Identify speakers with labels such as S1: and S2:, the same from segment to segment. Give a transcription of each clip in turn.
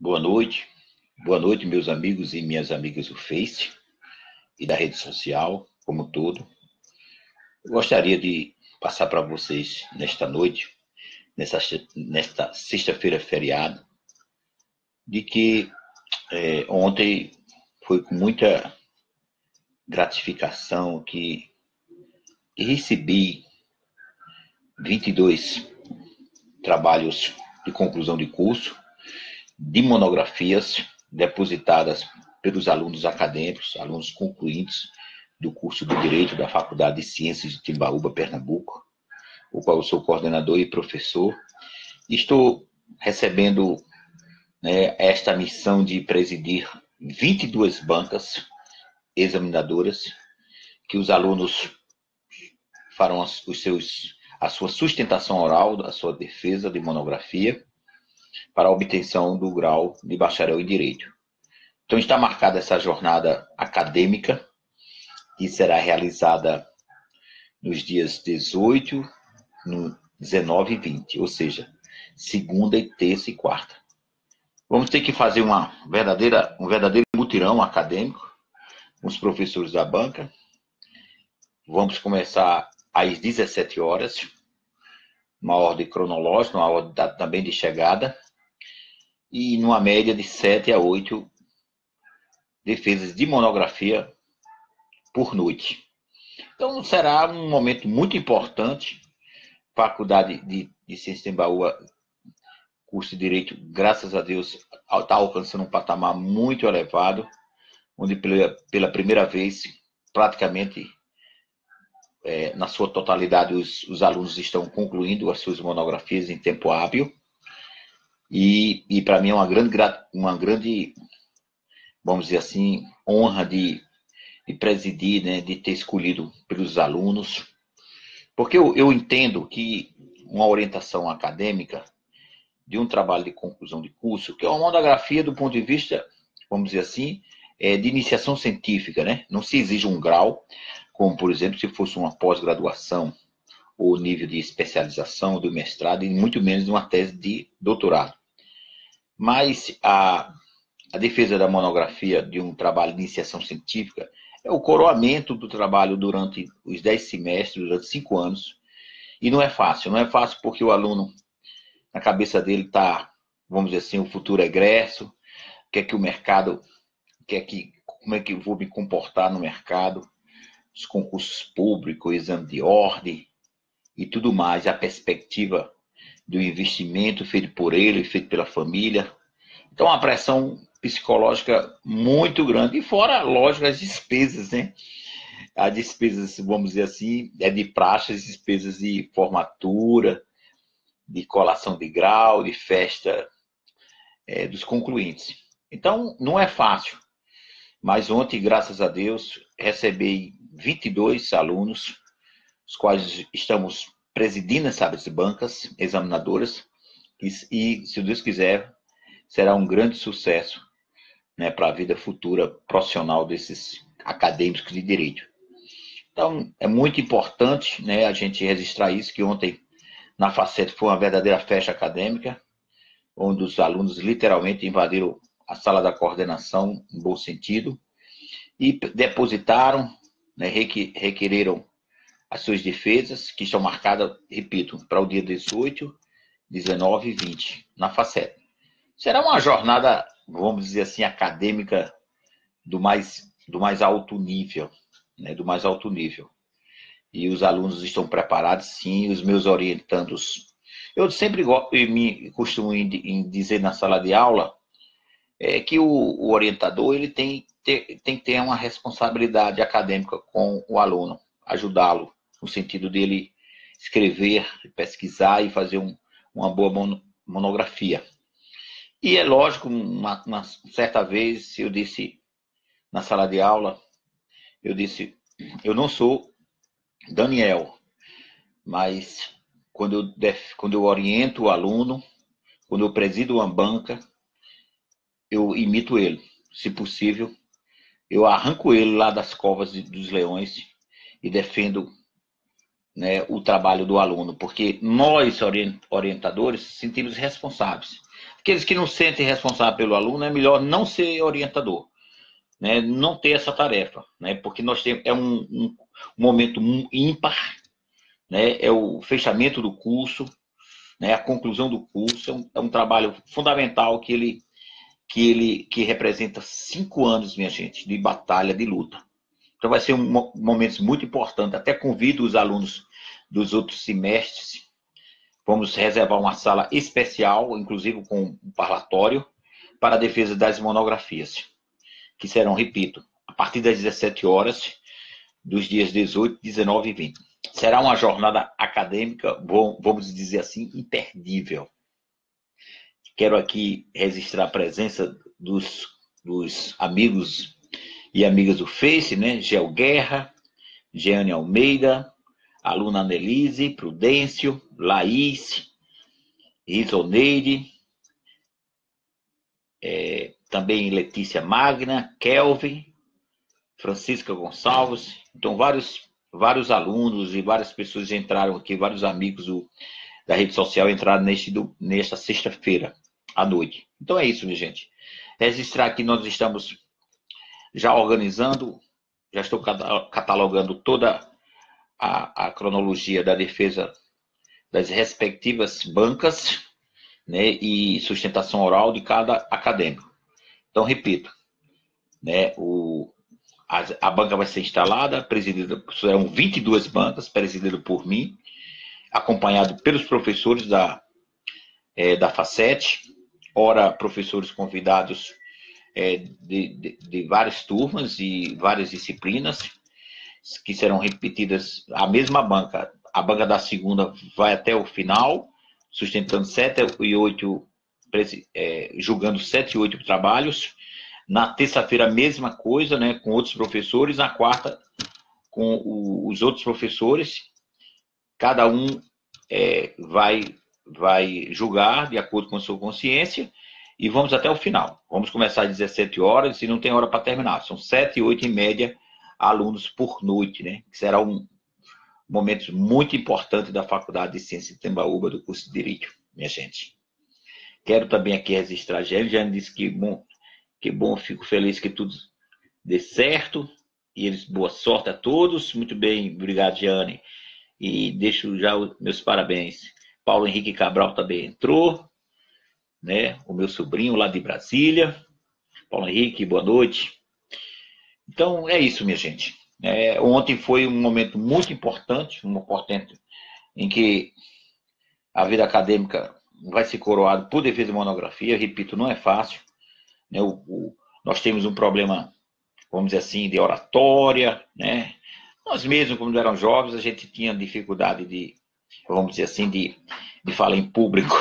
S1: Boa noite. Boa noite, meus amigos e minhas amigas do Face e da rede social, como todo. Eu gostaria de passar para vocês nesta noite, nesta sexta-feira feriado, de que é, ontem foi com muita gratificação que recebi 22 trabalhos de conclusão de curso, de monografias depositadas pelos alunos acadêmicos, alunos concluintes do curso de Direito da Faculdade de Ciências de Timbaúba, Pernambuco, o qual eu sou coordenador e professor. Estou recebendo né, esta missão de presidir 22 bancas examinadoras, que os alunos farão os seus, a sua sustentação oral, a sua defesa de monografia, para a obtenção do grau de bacharel em Direito. Então está marcada essa jornada acadêmica, que será realizada nos dias 18, 19 e 20, ou seja, segunda e terça e quarta. Vamos ter que fazer uma verdadeira, um verdadeiro mutirão acadêmico os professores da banca. Vamos começar às 17 horas, uma ordem cronológica, uma ordem também de chegada, e numa média de 7 a 8 defesas de monografia por noite. Então será um momento muito importante. Faculdade de, de Ciência de Embaúba curso de Direito, graças a Deus, está alcançando um patamar muito elevado, onde pela, pela primeira vez, praticamente, é, na sua totalidade, os, os, alunos estão concluindo as suas monografias em tempo hábil. E, e para mim é uma grande, uma grande, vamos dizer assim, honra de, de presidir, né, de ter escolhido pelos alunos, porque eu, eu entendo que uma orientação acadêmica de um trabalho de conclusão de curso, que é uma monografia do ponto de vista, vamos dizer assim, é, de iniciação científica, né? Não se exige um grau, como, por exemplo, se fosse uma pós-graduação ou nível de especialização do mestrado, e muito menos uma tese de doutorado. Mas a, a defesa da monografia de um trabalho de iniciação científica é o coroamento do trabalho durante os dez semestres, durante cinco anos, e não é fácil. Não é fácil porque o aluno na cabeça dele está, vamos dizer assim, o futuro egresso, o que é que o mercado, que é que, como é que eu vou me comportar no mercado, os concursos públicos, o exame de ordem e tudo mais, a perspectiva do investimento feito por ele, feito pela família. Então, uma pressão psicológica muito grande, e fora, lógico, as despesas, né? As despesas, vamos dizer assim, é de praxe, as despesas de formatura, de colação de grau, de festa é, dos concluintes. Então, não é fácil. Mas ontem, graças a Deus, recebi 22 alunos, os quais estamos presidindo essas bancas examinadoras, e, e, se Deus quiser, será um grande sucesso né, para a vida futura profissional desses acadêmicos de direito. Então, é muito importante né, a gente registrar isso, que ontem na Facete foi uma verdadeira festa acadêmica, onde os alunos literalmente invadiram a sala da coordenação, em bom sentido, e depositaram, né, requereram as suas defesas, que estão marcadas, repito, para o dia 18, 19 e 20, na Facete. Será uma jornada, vamos dizer assim, acadêmica do mais, do mais alto nível, né, do mais alto nível e os alunos estão preparados, sim, os meus orientandos. Eu sempre me costumo em dizer na sala de aula é que o, o orientador ele tem, ter, tem que ter uma responsabilidade acadêmica com o aluno, ajudá-lo no sentido dele escrever, pesquisar e fazer um, uma boa monografia. E é lógico, uma, uma certa vez eu disse na sala de aula, eu disse, eu não sou Daniel, mas quando eu, def, quando eu oriento o aluno, quando eu presido uma banca, eu imito ele. Se possível, eu arranco ele lá das covas dos leões e defendo né, o trabalho do aluno, porque nós, orientadores, sentimos responsáveis. Aqueles que não sentem responsável pelo aluno, é melhor não ser orientador, né? não ter essa tarefa, né? porque nós temos, é um, um, um momento ímpar, né? é o fechamento do curso, né? a conclusão do curso, é um, é um trabalho fundamental que ele, que ele que representa cinco anos, minha gente, de batalha, de luta. Então vai ser um momento muito importante. Até convido os alunos dos outros semestres. Vamos reservar uma sala especial, inclusive com um parlatório, para a defesa das monografias, que serão, repito, a partir das 17 horas, dos dias 18, 19 e 20. Será uma jornada acadêmica, vamos dizer assim, imperdível. Quero aqui registrar a presença dos, dos amigos e amigas do Face, né? Gel Guerra, Jeane Almeida, aluna Annelise, Prudêncio, Laís, Risoneide, é, também Letícia Magna, Kelvin, Francisca Gonçalves. Então, vários, vários alunos e várias pessoas entraram aqui, vários amigos do, da rede social entraram neste, do, nesta sexta-feira à noite. Então é isso, minha gente. Registrar que nós estamos já organizando, já estou catalogando toda a, a cronologia da defesa das respectivas bancas né, e sustentação oral de cada acadêmico. Então, repito, né, o, a, a banca vai ser instalada, presidida, serão 22 bancas, presididas por mim, acompanhado pelos professores da, é, da FACET, ora professores convidados é, de, de, de várias turmas e várias disciplinas, que serão repetidas a mesma banca. A banca da segunda vai até o final, sustentando sete e oito, é, julgando sete e oito trabalhos. Na terça-feira, a mesma coisa, né, com outros professores. Na quarta, com o, os outros professores. Cada um é, vai, vai julgar de acordo com a sua consciência e vamos até o final. Vamos começar às 17 horas e não tem hora para terminar. São 7 e 8 em média alunos por noite, né? será um momento muito importante da Faculdade de Ciência de Tembaúba do curso de Direito, minha gente. Quero também aqui registrar Jane. Jane disse que bom, que bom, fico feliz que tudo dê certo. E eles, boa sorte a todos. Muito bem, obrigado, Jane. E deixo já os meus parabéns. Paulo Henrique Cabral também entrou, né? O meu sobrinho lá de Brasília. Paulo Henrique, boa noite. Então, é isso, minha gente. É, ontem foi um momento muito importante, um importante em que a vida acadêmica vai ser coroada por defesa de monografia. Repito, não é fácil. Né? O, o, nós temos um problema, vamos dizer assim, de oratória. Né? Nós mesmos, quando eram jovens, a gente tinha dificuldade de, vamos dizer assim, de, de falar em público.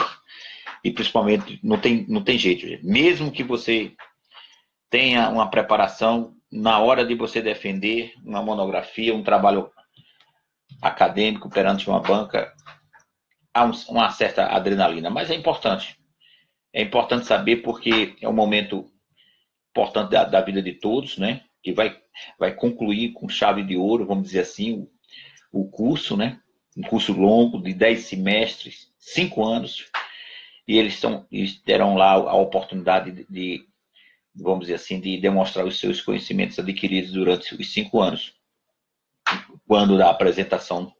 S1: E principalmente, não tem, não tem jeito. Gente. Mesmo que você tenha uma preparação na hora de você defender uma monografia, um trabalho acadêmico perante uma banca, há um, uma certa adrenalina, mas é importante. É importante saber porque é um momento importante da, da vida de todos, né? Que vai, vai concluir com chave de ouro, vamos dizer assim, o, o curso, né? Um curso longo de 10 semestres, 5 anos, e eles, estão, eles terão lá a oportunidade de, de vamos dizer assim, de demonstrar os seus conhecimentos adquiridos durante os cinco anos, quando da apresentação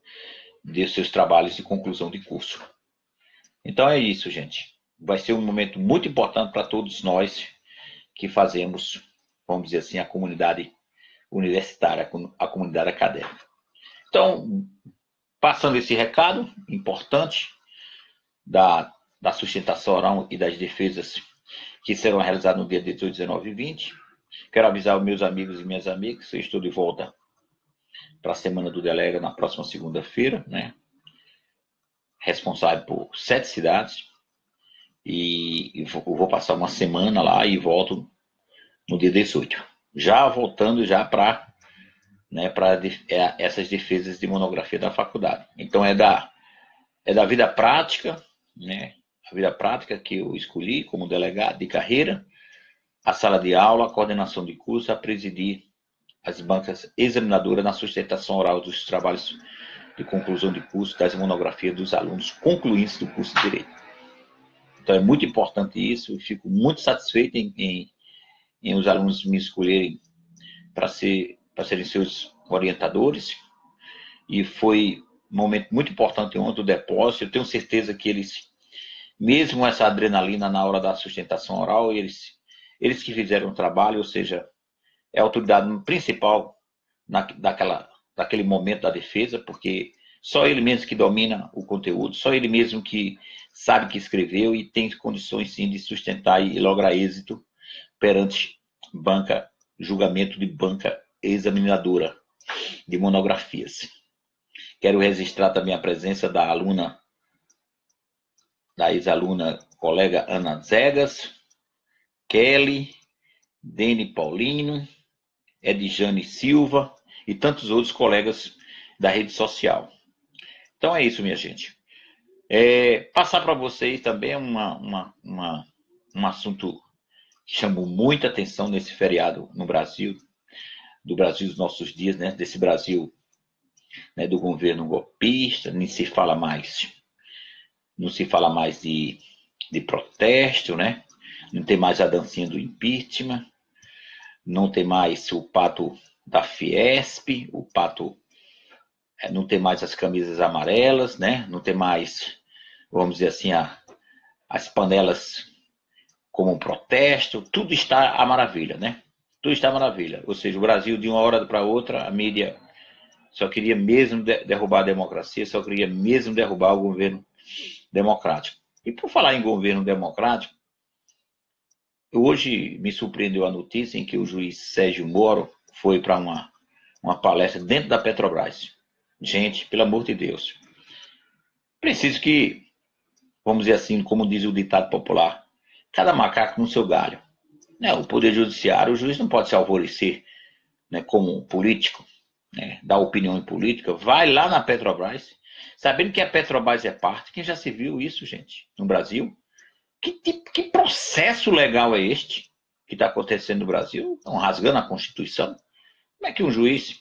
S1: de seus trabalhos de conclusão de curso. Então é isso, gente. Vai ser um momento muito importante para todos nós que fazemos, vamos dizer assim, a comunidade universitária, a comunidade acadêmica. Então, passando esse recado importante da, da sustentação oral e das defesas que serão realizados no dia 18, 19 e 20. Quero avisar os meus amigos e minhas amigas que eu estou de volta para a Semana do Delega na próxima segunda-feira, né? Responsável por sete cidades. E vou passar uma semana lá e volto no dia 18. Já voltando já para né, para é, essas defesas de monografia da faculdade. Então é da é da vida prática, né? a vida prática que eu escolhi como delegado de carreira, a sala de aula, a coordenação de curso, a presidir as bancas examinadoras na sustentação oral dos trabalhos de conclusão de curso das monografias dos alunos concluintes do curso de Direito. Então é muito importante isso, eu fico muito satisfeito em, em, em os alunos me escolherem para ser, serem seus orientadores. E foi um momento muito importante ontem, o depósito. Eu tenho certeza que eles, mesmo essa adrenalina na hora da sustentação oral, eles, eles que fizeram o trabalho, ou seja, é a autoridade principal na, daquela, daquele momento da defesa, porque só ele mesmo que domina o conteúdo, só ele mesmo que sabe que escreveu e tem condições sim de sustentar e lograr êxito perante banca, julgamento de banca examinadora de monografias. Quero registrar também a presença da aluna, da ex-aluna colega Ana Zegas, Kelly, Dene Paulino, Edjane Silva e tantos outros colegas da rede social. Então é isso, minha gente. É, passar para vocês também uma, uma, uma, um assunto que chamou muita atenção nesse feriado no Brasil, do Brasil dos nossos dias, né? desse Brasil né, do governo golpista, nem se fala mais, não se fala mais de, de protesto, né? não tem mais a dancinha do impeachment, não tem mais o pato da Fiesp, o pato é, não tem mais as camisas amarelas, né? Não tem mais, vamos dizer assim, a, as panelas como um protesto, tudo está a maravilha, né? Tudo está maravilha. Ou seja, o Brasil, de uma hora para outra, a mídia só queria mesmo derrubar a democracia, só queria mesmo derrubar o governo democrático. E por falar em governo democrático, hoje me surpreendeu a notícia em que o juiz Sérgio Moro foi para uma, uma palestra dentro da Petrobras. Gente, pelo amor de Deus. Preciso que, vamos dizer assim, como diz o ditado popular, cada macaco no seu galho. Né? O Poder Judiciário, o juiz não pode se alvorecer né, como político, né, dar opinião em política. Vai lá na Petrobras, sabendo que a Petrobras é parte. Quem já se viu isso, gente, no Brasil? Que, tipo, que processo legal é este que está acontecendo no Brasil? Estão rasgando a Constituição? Como é que um juiz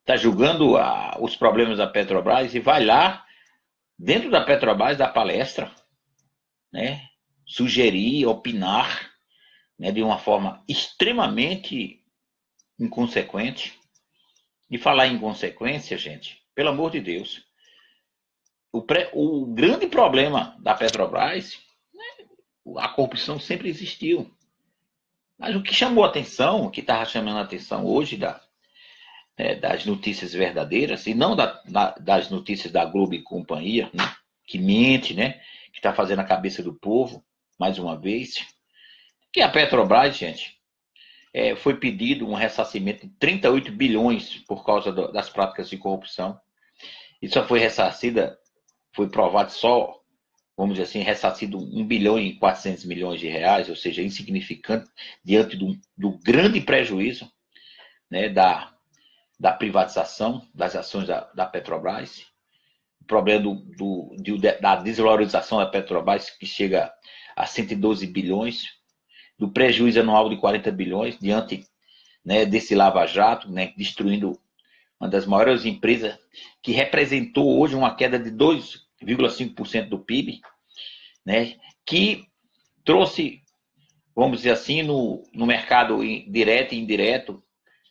S1: está julgando a, os problemas da Petrobras e vai lá, dentro da Petrobras, dar palestra, né? sugerir, opinar né? de uma forma extremamente inconsequente. E falar em consequência, gente, pelo amor de Deus, o, pré, o grande problema da Petrobras, né? a corrupção sempre existiu. Mas o que chamou a atenção, o que estava chamando a atenção hoje da, é, das notícias verdadeiras e não da, da, das notícias da Globo e companhia, né, que mente, né, que está fazendo a cabeça do povo, mais uma vez. Que a Petrobras, gente, é, foi pedido um ressarcimento de 38 bilhões por causa do, das práticas de corrupção. E só foi ressarcida, foi provado só, vamos dizer assim, ressarcido 1 bilhão e 400 milhões de reais, ou seja, insignificante diante do, do grande prejuízo né, da, da privatização das ações da, da Petrobras, o problema do, do, da desvalorização da Petrobras, que chega a 112 bilhões, do prejuízo anual de 40 bilhões, diante né, desse lava-jato, né, destruindo uma das maiores empresas, que representou hoje uma queda de 2,5% do PIB, né, que trouxe, vamos dizer assim, no, no mercado direto e indireto,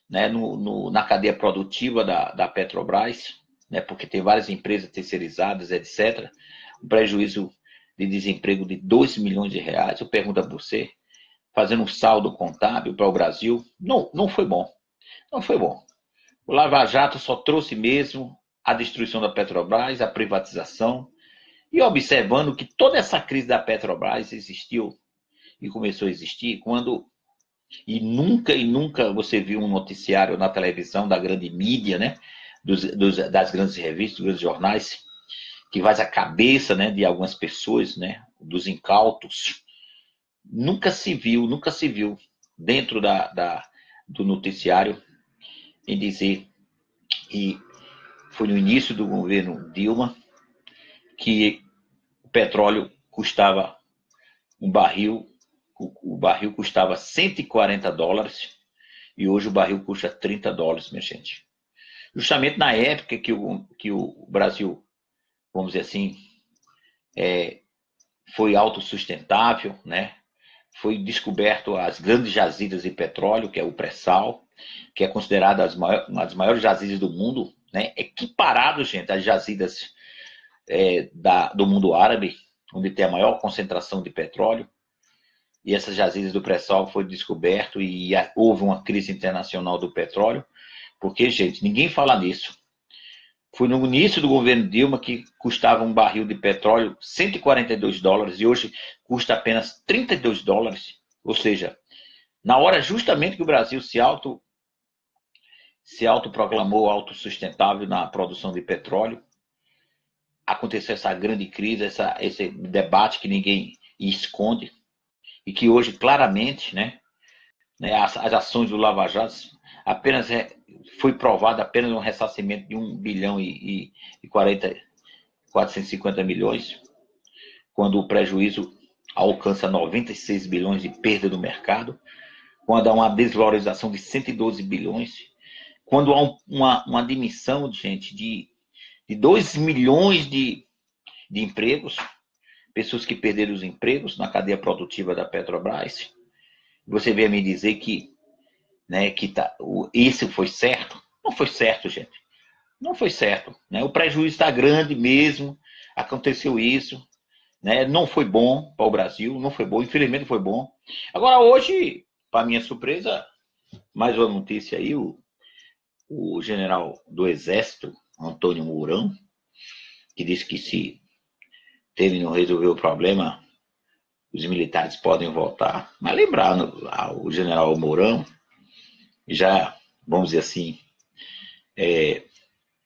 S1: né, no, no, na cadeia produtiva da, da Petrobras, né, porque tem várias empresas terceirizadas, etc. Um prejuízo de desemprego de 2 milhões de reais. Eu pergunto a você, fazendo um saldo contábil para o Brasil, não, não foi bom. Não foi bom. O Lava Jato só trouxe mesmo a destruição da Petrobras, a privatização, e observando que toda essa crise da Petrobras existiu e começou a existir quando e nunca e nunca você viu um noticiário na televisão da grande mídia, né? Dos, dos, das grandes revistas, dos grandes jornais, que faz a cabeça né, de algumas pessoas, né? Dos incautos. Nunca se viu, nunca se viu dentro da, da do noticiário em dizer que foi no início do governo Dilma que o petróleo custava um barril o, o barril custava 140 dólares e hoje o barril custa 30 dólares, minha gente. Justamente na época que o, que o Brasil, vamos dizer assim, é, foi autossustentável, né? Foi descoberto as grandes jazidas de petróleo, que é o pré-sal, que é considerada uma das maiores jazidas do mundo, né? Equiparado, gente, às jazidas é, da, do mundo árabe, onde tem a maior concentração de petróleo. E essas jazidas do pré-sal foi descoberto e houve uma crise internacional do petróleo, porque, gente, ninguém fala nisso. Foi no início do governo Dilma que custava um barril de petróleo 142 dólares e hoje custa apenas 32 dólares. Ou seja, na hora justamente que o Brasil se auto se autoproclamou autossustentável na produção de petróleo, aconteceu essa grande crise, essa, esse debate que ninguém esconde e que hoje claramente, né, né as, as ações do Lava Jato apenas foi provado apenas um ressarcimento de 1 bilhão e, e, e 40, 450 milhões, quando o prejuízo alcança 96 bilhões de perda do mercado, quando há uma desvalorização de 112 bilhões, quando há um, uma, uma admissão, gente, de, de 2 milhões de, de empregos, pessoas que perderam os empregos na cadeia produtiva da Petrobras, você vem me dizer que né, que tá, isso foi certo? Não foi certo, gente. Não foi certo. Né? O prejuízo está grande mesmo, aconteceu isso, né? não foi bom para o Brasil, não foi bom, infelizmente foi bom. Agora, hoje, para minha surpresa, mais uma notícia aí, o, o general do Exército, Antônio Mourão, que disse que se ele não resolver o problema, os militares podem voltar. Mas lembrando, o general Mourão já, vamos dizer assim, é,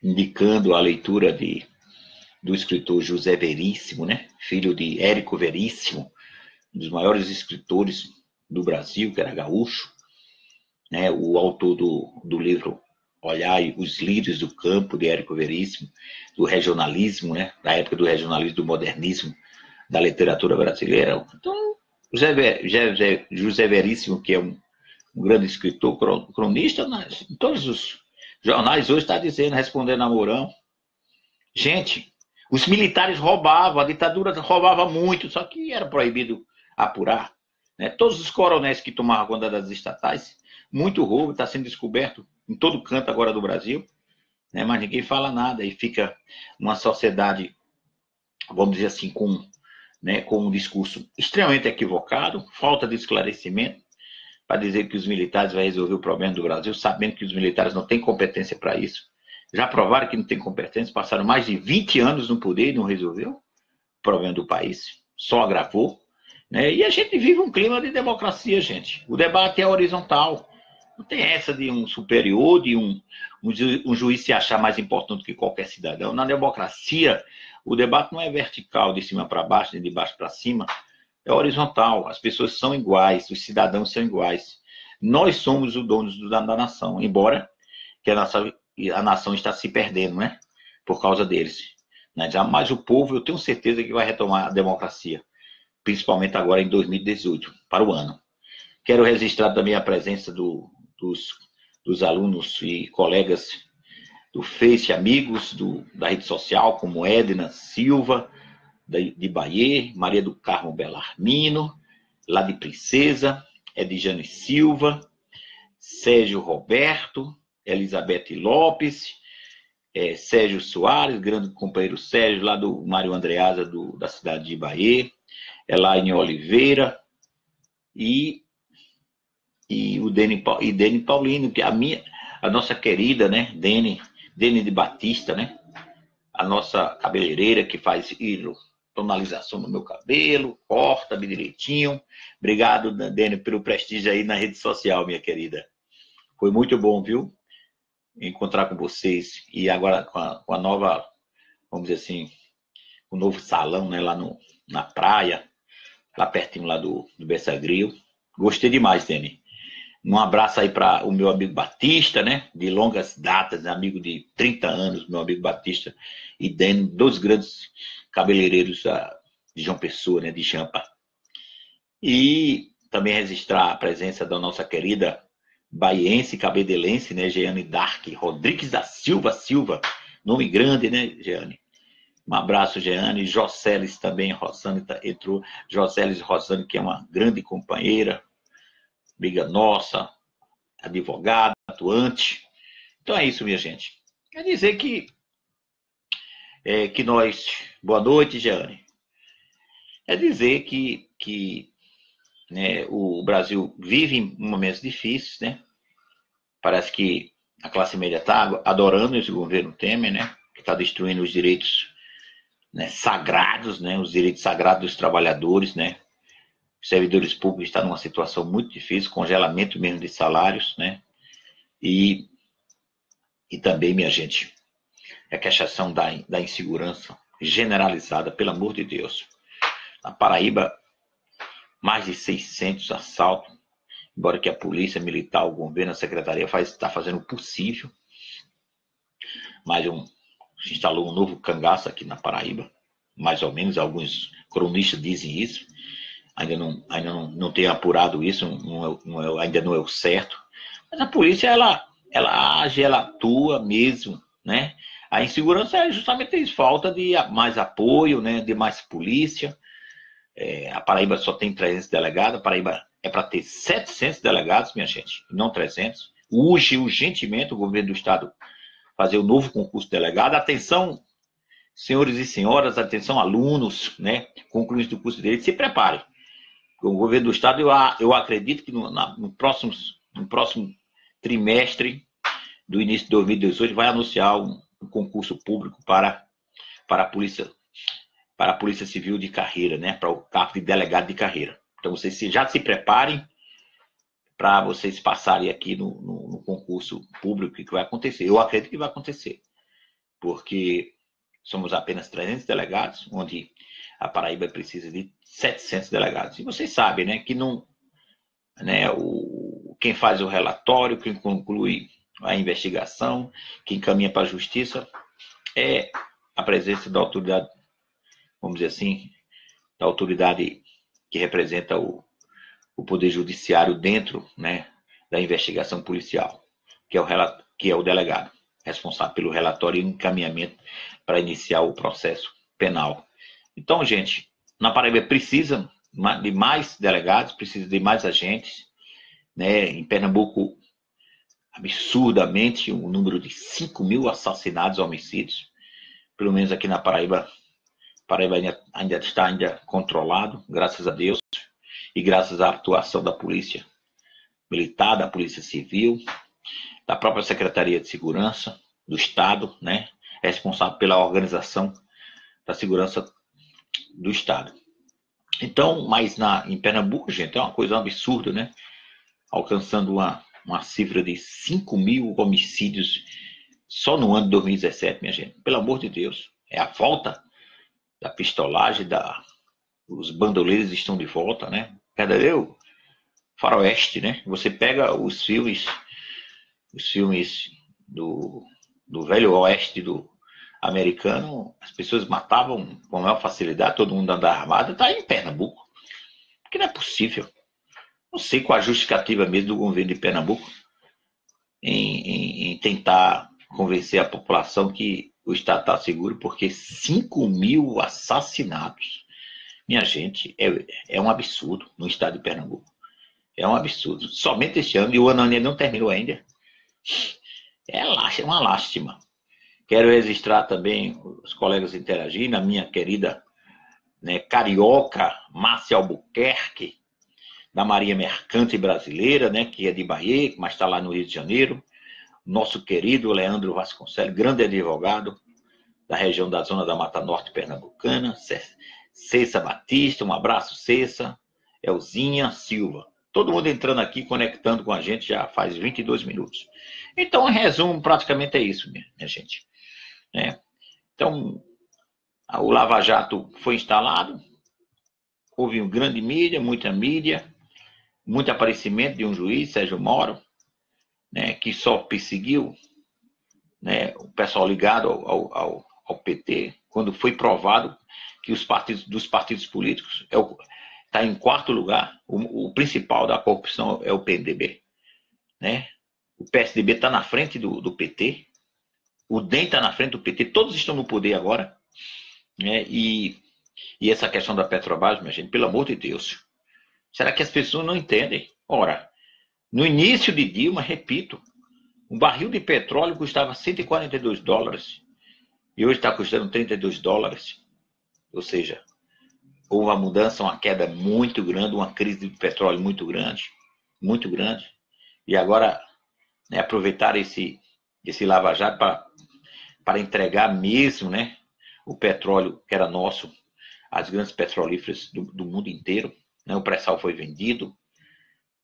S1: indicando a leitura de, do escritor José Veríssimo, né? filho de Érico Veríssimo, um dos maiores escritores do Brasil, que era gaúcho, né? o autor do, do livro Olhai os Lírios do Campo, de Érico Veríssimo, do regionalismo, né? da época do regionalismo, do modernismo, da literatura brasileira. Então, José, José, José Veríssimo, que é um um grande escritor, cronista, em todos os jornais hoje está dizendo, respondendo a Mourão. Gente, os militares roubavam, a ditadura roubava muito, só que era proibido apurar. Né? Todos os coronéis que tomavam conta das estatais, muito roubo, está sendo descoberto em todo canto agora do Brasil, né? mas ninguém fala nada e fica uma sociedade, vamos dizer assim, com, né, com um discurso extremamente equivocado, falta de esclarecimento, para dizer que os militares vão resolver o problema do Brasil, sabendo que os militares não têm competência para isso. Já provaram que não têm competência, passaram mais de 20 anos no poder e não resolveu o problema do país, só agravou. Né? E a gente vive um clima de democracia, gente. O debate é horizontal. Não tem essa de um superior, de um, um juiz se achar mais importante que qualquer cidadão. Na democracia, o debate não é vertical, de cima para baixo, nem de baixo para cima é horizontal. As pessoas são iguais, os cidadãos são iguais. Nós somos os donos da, da nação, embora que a, nossa, a nação está se perdendo, né? Por causa deles. Né? Mas o povo, eu tenho certeza que vai retomar a democracia, principalmente agora em 2018, para o ano. Quero registrar também a presença do, dos, dos alunos e colegas do Face, amigos do, da rede social, como Edna Silva, de Bahia, Maria do Carmo Belarmino, lá de Princesa, Edjane Silva, Sérgio Roberto, Elizabeth Lopes, é, Sérgio Soares, grande companheiro Sérgio, lá do Mário Andreasa, do, da cidade de Bahia, Elaine Oliveira e, e o Dene, e Dene Paulino, que a minha, a nossa querida, né, Dene, Dene de Batista, né, a nossa cabeleireira que faz tonalização no meu cabelo, corta-me direitinho. Obrigado, Dani, pelo prestígio aí na rede social, minha querida. Foi muito bom, viu? Encontrar com vocês. E agora com a, com a nova, vamos dizer assim, o novo salão, né, lá no, na praia, lá pertinho lá do, do Bessagril. Gostei demais, Dani. Um abraço aí para o meu amigo Batista, né? De longas datas, amigo de 30 anos, meu amigo Batista. E Dani, dois grandes cabeleireiros de João Pessoa, né, de Jampa. E também registrar a presença da nossa querida baiense, cabedelense, né, Jeane Dark Rodrigues da Silva Silva, nome grande, né, Jeane? Um abraço, Jeane. Joceles também, Rosane entrou. Joceles Rosane, que é uma grande companheira, amiga nossa, advogada, atuante. Então é isso, minha gente. Quer dizer que, é, que nós. Boa noite, Jeane. É dizer que, que né, o Brasil vive momentos difíceis, né? Parece que a classe média está adorando esse governo Temer, né? Que está destruindo os direitos né, sagrados, né, os direitos sagrados dos trabalhadores, né, os servidores públicos estão numa situação muito difícil, congelamento mesmo de salários, né, e, e também, minha gente, a questão da, da insegurança generalizada, pelo amor de Deus. Na Paraíba, mais de 600 assaltos, embora que a polícia militar, o governo, a secretaria faz, está fazendo o possível, mais um, se instalou um novo cangaço aqui na Paraíba, mais ou menos, alguns cronistas dizem isso, ainda não, ainda não, não tenho apurado isso, não é, não é, ainda não é o certo, mas a polícia, ela, ela age, ela atua mesmo, né? A insegurança é justamente isso, falta de mais apoio, né, de mais polícia, é, a Paraíba só tem 300 delegados, a Paraíba é para ter 700 delegados, minha gente, não 300. Urge urgentemente o governo do estado fazer o novo concurso de delegado. Atenção, senhores e senhoras, atenção, alunos, né, concluintes do curso de Direito, se preparem. O governo do Estado, eu, eu acredito que no, na, no, próximo, no próximo trimestre do início de 2018 vai anunciar um, um concurso público para, para, a polícia, para a Polícia Civil de carreira, né, para o cargo de delegado de carreira. Então, vocês já se preparem para vocês passarem aqui no, no, no, concurso público que vai acontecer. Eu acredito que vai acontecer, porque somos apenas 300 delegados, onde a Paraíba precisa de 700 delegados. E vocês sabem, né, que não, né, o, quem faz o relatório, quem conclui a investigação, quem caminha para a justiça, é a presença da autoridade, vamos dizer assim, da autoridade que representa o, o Poder Judiciário dentro né, da investigação policial, que é, o, que é o delegado, responsável pelo relatório e encaminhamento para iniciar o processo penal. Então, gente, na Paraíba precisa de mais delegados, precisa de mais agentes. Né? Em Pernambuco, absurdamente, um número de 5 mil assassinatos, homicídios. Pelo menos aqui na Paraíba, Paraíba ainda, ainda está ainda controlado, graças a Deus e graças à atuação da polícia militar, da polícia civil, da própria Secretaria de Segurança do Estado, né, responsável pela organização da segurança do Estado. Então, mas na, em Pernambuco, gente, é uma coisa absurda, né? Alcançando uma, uma cifra de 5 mil homicídios só no ano de 2017, minha gente. Pelo amor de Deus. É a volta da pistolagem, da, os bandoleiros estão de volta, né? verdadeiro faroeste, né? Você pega os filmes, os filmes do, do velho oeste do americano, as pessoas matavam com maior facilidade, todo mundo andava armado, tá em Pernambuco. Porque não é possível. Não sei qual a justificativa mesmo do governo de Pernambuco em, em, em tentar convencer a população que o Estado está seguro, porque 5 mil assassinatos minha gente, é, é um absurdo no estado de Pernambuco. É um absurdo. Somente este ano, e o ano ainda não terminou ainda. É uma lástima. Quero registrar também os colegas interagindo, a minha querida né, carioca Márcia Albuquerque, da Maria Mercante Brasileira, né, que é de Bahia, mas está lá no Rio de Janeiro. Nosso querido Leandro Vasconcelos, grande advogado da região da Zona da Mata Norte Pernambucana, Cessa Batista, um abraço, Cessa, Elzinha Silva. Todo mundo entrando aqui, conectando com a gente já faz 22 minutos. Então, em resumo, praticamente é isso, minha, gente. É. Então, o Lava Jato foi instalado, houve um grande mídia, muita mídia, muito aparecimento de um juiz, Sérgio Moro, né, que só perseguiu né, o pessoal ligado ao, ao, ao PT, quando foi provado que os partidos dos partidos políticos é está em quarto lugar. O, o, principal da corrupção é o PDB, né? O PSDB está na frente do, do PT, o DEM está na frente do PT, todos estão no poder agora. Né? E, e essa questão da Petrobras, minha gente, pelo amor de Deus, será que as pessoas não entendem? Ora, no início de Dilma, repito, um barril de petróleo custava 142 dólares e hoje está custando 32 dólares. Ou seja, houve uma mudança, uma queda muito grande, uma crise de petróleo muito grande, muito grande. E agora, né, aproveitar esse, esse lava-jato para, para entregar mesmo né, o petróleo que era nosso às grandes petrolíferas do, do mundo inteiro. Né, o pré-sal foi vendido,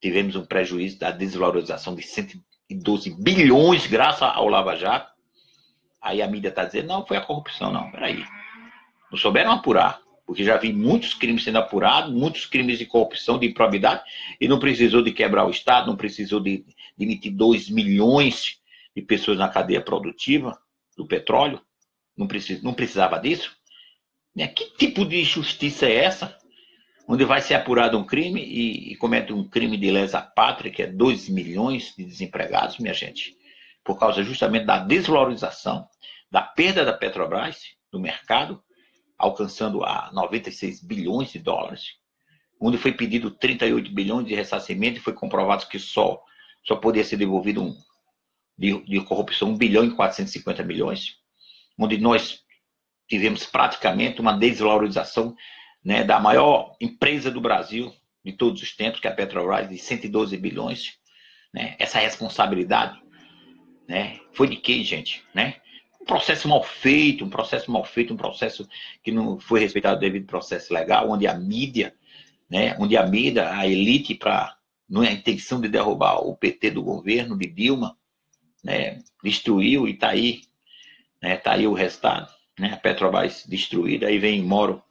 S1: tivemos um prejuízo da desvalorização de 112 bilhões graças ao Lava Jato. Aí a mídia está dizendo, não, foi a corrupção. Não, peraí. Não souberam apurar. Porque já vi muitos crimes sendo apurados, muitos crimes de corrupção, de improbidade, e não precisou de quebrar o Estado, não precisou de demitir 2 milhões de pessoas na cadeia produtiva do petróleo. Não, precis, não precisava disso. Né? Que tipo de justiça é essa? Onde vai ser apurado um crime e, e comete um crime de lesa pátria, que é 2 milhões de desempregados, minha gente, por causa justamente da desvalorização, da perda da Petrobras no mercado, alcançando a 96 bilhões de dólares, onde foi pedido 38 bilhões de ressarcimento e foi comprovado que só, só poderia ser devolvido um, de, de corrupção 1 bilhão e 450 milhões, onde nós tivemos praticamente uma desvalorização né, da maior empresa do Brasil de todos os tempos, que é a Petrobras, de 112 bilhões. Né? Essa responsabilidade né, foi de quem, gente? Né? um processo mal feito, um processo mal feito, um processo que não foi respeitado devido ao processo legal, onde a mídia, né, onde a mídia, a elite, para não é a intenção de derrubar o PT do governo, de Dilma, né, destruiu e está aí, né, tá aí o resultado, né, a Petrobras destruída, aí vem Moro,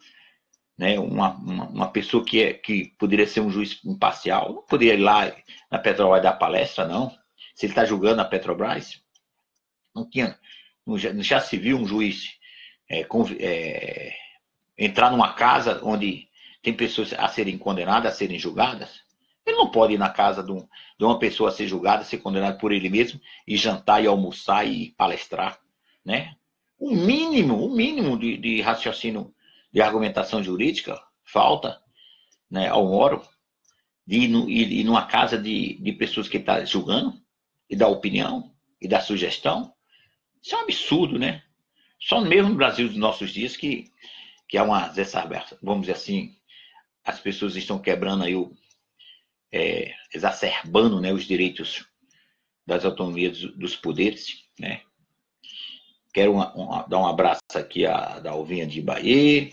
S1: né, uma, uma, uma, pessoa que, é, que poderia ser um juiz imparcial, não poderia ir lá na Petrobras dar palestra, não, se ele está julgando a Petrobras, não tinha, não já se viu um juiz é, é, entrar numa casa onde tem pessoas a serem condenadas, a serem julgadas? Ele não pode ir na casa de, um, de uma pessoa ser julgada, ser condenada por ele mesmo, e jantar, e almoçar, e palestrar, né? O mínimo, o mínimo de, de raciocínio, de argumentação jurídica, falta né, ao Moro, de ir, no, ir, ir numa casa de, de pessoas que está julgando, e dar opinião, e dar sugestão, isso é um absurdo, né? Só mesmo no Brasil dos nossos dias que, que há uma vamos dizer assim, as pessoas estão quebrando aí, o, é, exacerbando né, os direitos das autonomias dos poderes, né? Quero uma, uma, dar um abraço aqui à Dalvinha de Bahia.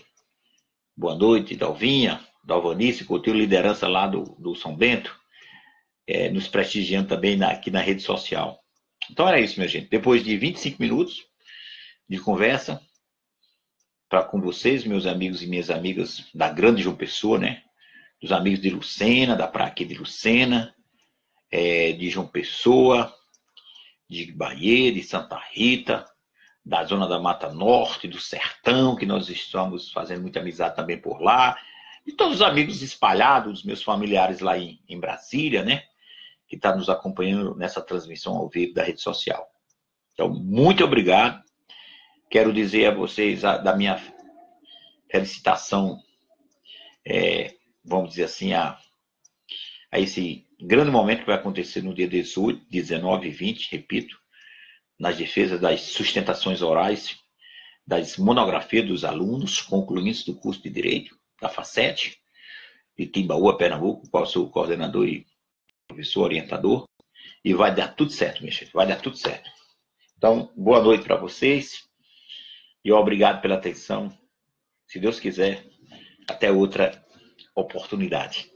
S1: Boa noite, Dalvinha. Dalvanice, teu liderança lá do, do São Bento, é, nos prestigiando também na, aqui na rede social. Então era isso, minha gente. Depois de 25 minutos de conversa para com vocês, meus amigos e minhas amigas da grande João Pessoa, né? Dos amigos de Lucena, da praia aqui de Lucena, é, de João Pessoa, de Bahia, de Santa Rita, da zona da Mata Norte, do Sertão, que nós estamos fazendo muita amizade também por lá, e todos os amigos espalhados, meus familiares lá em, em Brasília, né? que está nos acompanhando nessa transmissão ao vivo da rede social. Então, muito obrigado. Quero dizer a vocês a, da minha felicitação, é, vamos dizer assim, a, a esse grande momento que vai acontecer no dia 18, 19 e 20, repito, nas defesas das sustentações orais, das monografias dos alunos concluintes do curso de Direito, da FACET, de Timbaúba, Pernambuco, qual sou o coordenador e professor orientador, e vai dar tudo certo, minha gente, vai dar tudo certo. Então, boa noite para vocês e obrigado pela atenção. Se Deus quiser, até outra oportunidade.